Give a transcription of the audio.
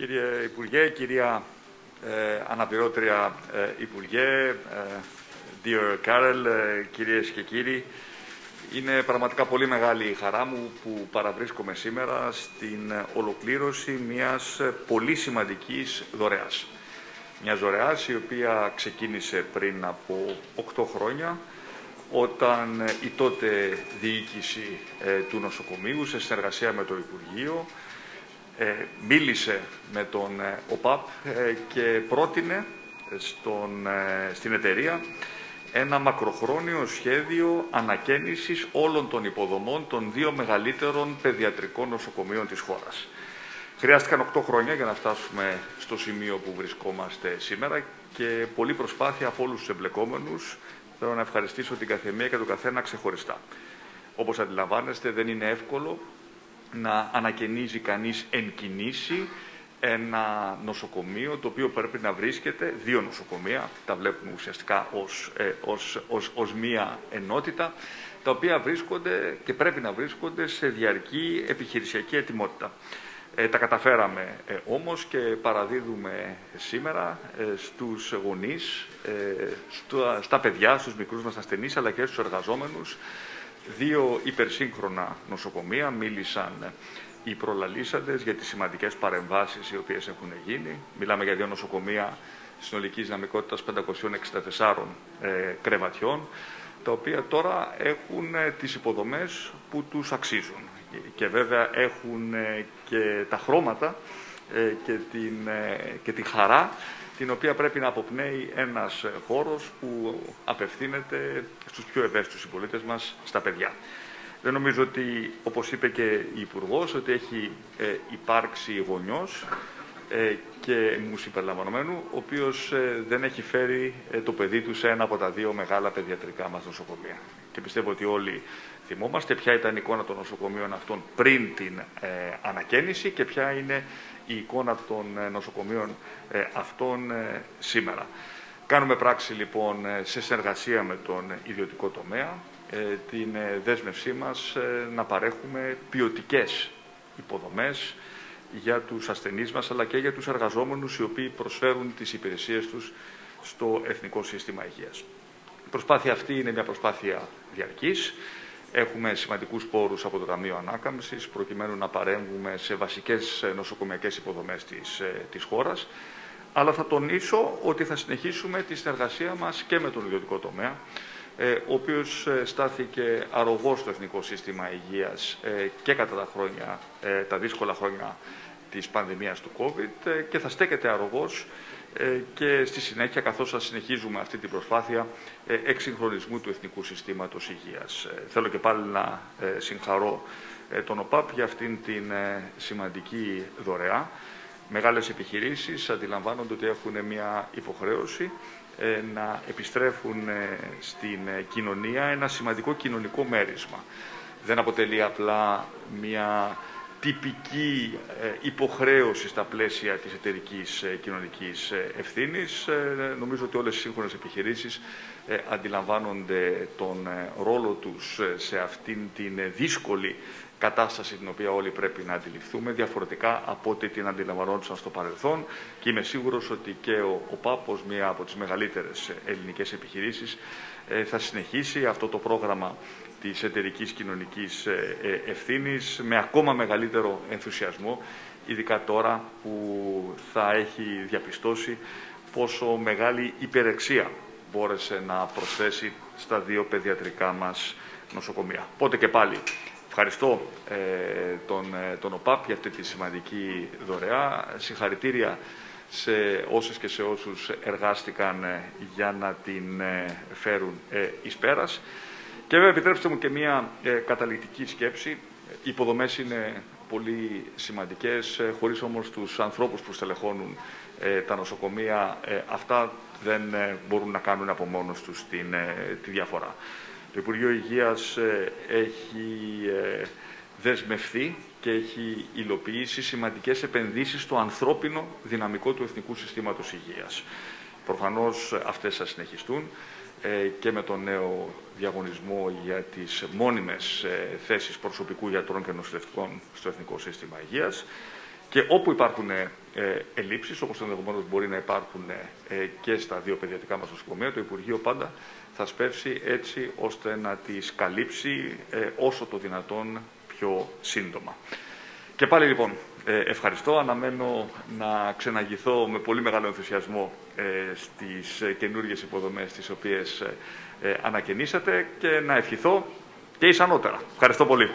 Κύριε Υπουργέ, κυρία ε, Αναπληρώτρια ε, Υπουργέ, ε, dear Carol, ε, κυρίες και κύριοι, είναι πραγματικά πολύ μεγάλη η χαρά μου που παραβρίσκομαι σήμερα στην ολοκλήρωση μιας πολύ σημαντικής δωρεάς. Μια δωρεάς η οποία ξεκίνησε πριν από 8 χρόνια όταν η τότε διοίκηση του νοσοκομείου σε συνεργασία με το Υπουργείο ε, μίλησε με τον ε, ΟΠΑΠ ε, και πρότεινε στον, στην εταιρεία ένα μακροχρόνιο σχέδιο ανακαίνησης όλων των υποδομών των δύο μεγαλύτερων παιδιατρικών νοσοκομείων της χώρας. Χρειάστηκαν 8 χρόνια για να φτάσουμε στο σημείο που βρισκόμαστε σήμερα και πολλή προσπάθεια από όλους τους εμπλεκόμενους. Θέλω να ευχαριστήσω την καθεμία και τον καθένα ξεχωριστά. Όπως αντιλαμβάνεστε δεν είναι εύκολο να ανακαινίζει κανείς εν κινήσει ένα νοσοκομείο το οποίο πρέπει να βρίσκεται, δύο νοσοκομεία, τα βλέπουμε ουσιαστικά ως, ε, ως, ως, ως μία ενότητα, τα οποία βρίσκονται και πρέπει να βρίσκονται σε διαρκή επιχειρησιακή ετοιμότητα. Ε, τα καταφέραμε ε, όμως και παραδίδουμε σήμερα ε, στους γονείς, ε, στα, στα παιδιά, στους μικρούς μας ασθενείς, αλλά και στους εργαζόμενους, δύο υπερσύγχρονα νοσοκομεία. Μίλησαν οι προλαλήσαντες για τις σημαντικές παρεμβάσεις οι οποίες έχουν γίνει. Μιλάμε για δύο νοσοκομεία συνολικής δυναμικότητας 564 ε, κρεβατιών, τα οποία τώρα έχουν ε, τις υποδομές που τους αξίζουν. Και βέβαια έχουν ε, και τα χρώματα ε, και, την, και τη χαρά την οποία πρέπει να αποπνέει ένας χώρος που απευθύνεται στους πιο ευαίσθητους συμπολίτες μας, στα παιδιά. Δεν νομίζω ότι, όπως είπε και η υπουργός, ότι έχει ε, υπάρξει γονιός ε, και μου συμπεριλαμβανομένου, ο οποίος ε, δεν έχει φέρει ε, το παιδί του σε ένα από τα δύο μεγάλα παιδιατρικά μας νοσοκομεία. Και πιστεύω ότι όλοι θυμόμαστε ποια ήταν η εικόνα των νοσοκομείων αυτών πριν την ανακαίνιση και ποια είναι η εικόνα των νοσοκομείων αυτών σήμερα. Κάνουμε πράξη λοιπόν σε συνεργασία με τον ιδιωτικό τομέα την δέσμευσή μας να παρέχουμε ποιοτικές υποδομές για τους ασθενείς μας, αλλά και για τους εργαζόμενους οι οποίοι προσφέρουν τις υπηρεσίες τους στο Εθνικό Σύστημα Υγείας. Η προσπάθεια αυτή είναι μια προσπάθεια διαρκής. Έχουμε σημαντικούς πόρους από το Ταμείο Ανάκαμψης, προκειμένου να παρέμβουμε σε βασικές νοσοκομιακές υποδομές της, ε, της χώρας. Αλλά θα τονίσω ότι θα συνεχίσουμε τη συνεργασία μας και με τον ιδιωτικό τομέα, ε, ο οποίος ε, στάθηκε αρρωγός στο Εθνικό Σύστημα Υγείας και κατά τα, χρόνια, τα δύσκολα χρόνια της πανδημίας του COVID και θα στέκεται αρρωγός και στη συνέχεια καθώς θα συνεχίζουμε αυτή την προσπάθεια εξυγχρονισμού του Εθνικού Συστήματος Υγείας. Θέλω και πάλι να συγχαρώ τον ΟΠΑΠ για αυτήν την σημαντική δωρεά. Μεγάλες επιχειρήσεις αντιλαμβάνονται ότι έχουν μια υποχρέωση να επιστρέφουν στην κοινωνία ένα σημαντικό κοινωνικό μέρισμα. Δεν αποτελεί απλά μια τυπική ε, υποχρέωση στα πλαίσια της εταιρικής ε, κοινωνικής ε, ευθύνης. Νομίζω ότι όλες οι σύγχρονες επιχειρήσεις αντιλαμβάνονται τον ρόλο τους σε αυτήν την δύσκολη κατάσταση την οποία όλοι πρέπει να αντιληφθούμε, διαφορετικά από ό,τι την αντιλαμβανόντουσαν στο παρελθόν και είμαι σίγουρος ότι και ο, ο ΠΑΠΟΣ, μία από τις μεγαλύτερες ελληνικές επιχειρήσεις, θα συνεχίσει αυτό το πρόγραμμα της εταιρικής κοινωνικής ε, ε, ευθύνης με ακόμα μεγαλύτερο ενθουσιασμό, ειδικά τώρα που θα έχει διαπιστώσει πόσο μεγάλη υπερεξία μπόρεσε να προσθέσει στα δύο παιδιατρικά μας νοσοκομεία. Πότε και πάλι ευχαριστώ ε, τον, τον ΟΠΑΠ για αυτή τη σημαντική δωρεά. Συγχαρητήρια σε όσες και σε όσους εργάστηκαν για να την φέρουν εις πέρας. Και βέβαια επιτρέψτε μου και μία ε, καταληκτική σκέψη. Οι υποδομές είναι πολύ σημαντικές, ε, χωρίς όμως τους ανθρώπους που στελεχώνουν ε, τα νοσοκομεία, ε, αυτά δεν ε, μπορούν να κάνουν από μόνος τους την, τη διαφορά. Το Υπουργείο Υγείας έχει δεσμευθεί και έχει υλοποιήσει σημαντικές επενδύσεις στο ανθρώπινο δυναμικό του Εθνικού Συστήματος Υγείας. Προφανώς αυτές θα συνεχιστούν. Ε, και με τον νέο διαγωνισμό για τις μόνιμες ε, θέσεις προσωπικού γιατρών και νοσηλευτικών στο Εθνικό Σύστημα Υγείας Και όπου υπάρχουν ε, ελλείψεις, όπως ενδεχομένως μπορεί να υπάρχουν ε, και στα δύο παιδιατικά μας νοσοκομεία, το Υπουργείο πάντα θα σπεύσει έτσι ώστε να τις καλύψει ε, όσο το δυνατόν πιο σύντομα. Και πάλι λοιπόν ε, ευχαριστώ. Αναμένω να ξεναγηθώ με πολύ μεγάλο ενθουσιασμό ε, στις καινούργιες υποδομές τις οποίες ανακαινήσατε και να ευχηθώ και εις ανώτερα. Ευχαριστώ πολύ.